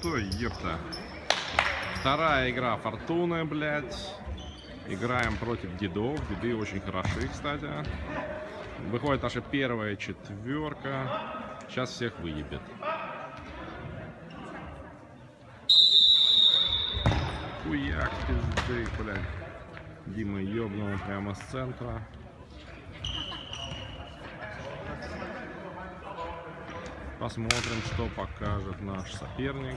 что, ёпта. Вторая игра Фортуны, блядь. Играем против дедов. Деды очень хороши, кстати. Выходит наша первая четверка. Сейчас всех выебет. Хуяк, пизды, блядь. Дима ёбнул прямо с центра. Посмотрим, что покажет наш соперник.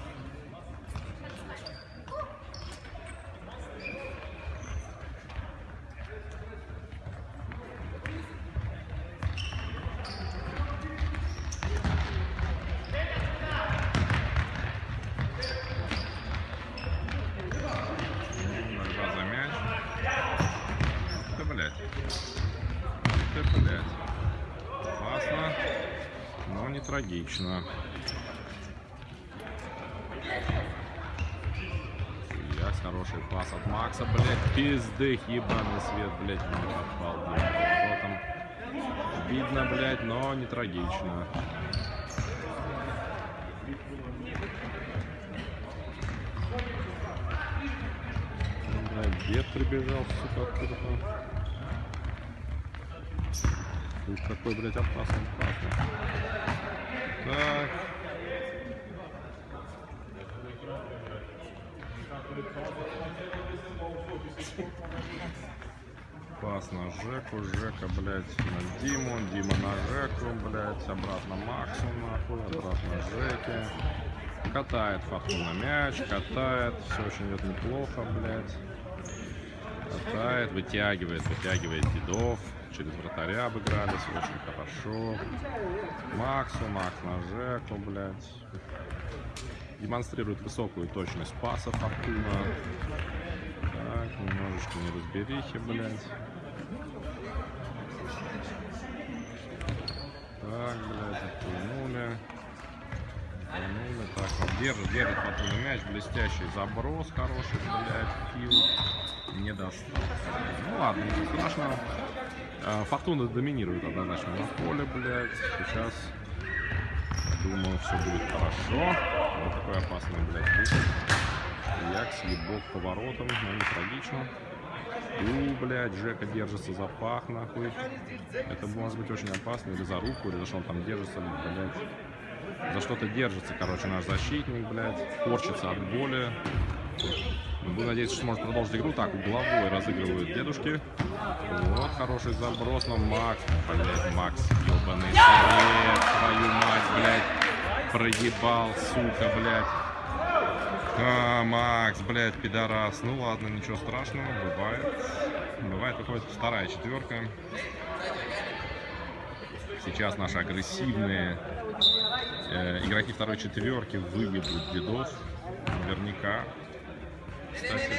Борьба за мяч. Ты, блядь. Ты, блядь. Но не трагично. Яс, хороший пас от Макса, блядь, пизды, ебаный свет, блядь, блядь, поворотом. Видно, блядь, но не трагично. Дед прибежал, сука, откуда-то. Ух, какой, блядь, опасный, опасный. Так. Пас на Жеку, Жека, блядь, на Диму, Дима на Жеку, блядь, обратно Максу, нахуй, обратно Жеке. Катает Фортуна мяч, катает, все очень идет неплохо, блядь. Катает, вытягивает, вытягивает дедов. Через вратаря обыгрались, очень хорошо. Максу, Макс на Жеку, блядь. Демонстрирует высокую точность паса Фортуна. Так, немножечко неразберихи, блядь. Так, блядь, держит, держит Фортуна мяч. Блестящий заброс хороший, блядь, фил. Не достал. Ну ладно, ничего страшного. А, Фортуна доминирует однозначно на поле, блядь. Сейчас, думаю, все будет хорошо. Вот такой опасный, блядь, выход. Як съебок поворотом, но не трагично. У, блядь, Жека держится за пах, нахуй. Это может быть очень опасно. Или за руку, или за что он там держится, блядь. За что-то держится, короче, наш защитник, блядь. Корчится от боли. Буду надеяться, что сможет продолжить игру. Так, угловой разыгрывают дедушки. Вот, хороший заброс, но Макс, блядь, Макс, ебаный совет, твою мать, блядь, проебал, сука, блядь. А, Макс, блядь, пидорас. Ну ладно, ничего страшного, бывает. Бывает, выходит вторая четверка. Сейчас наши агрессивные э, игроки второй четверки выебут дедов. Наверняка. Кстати,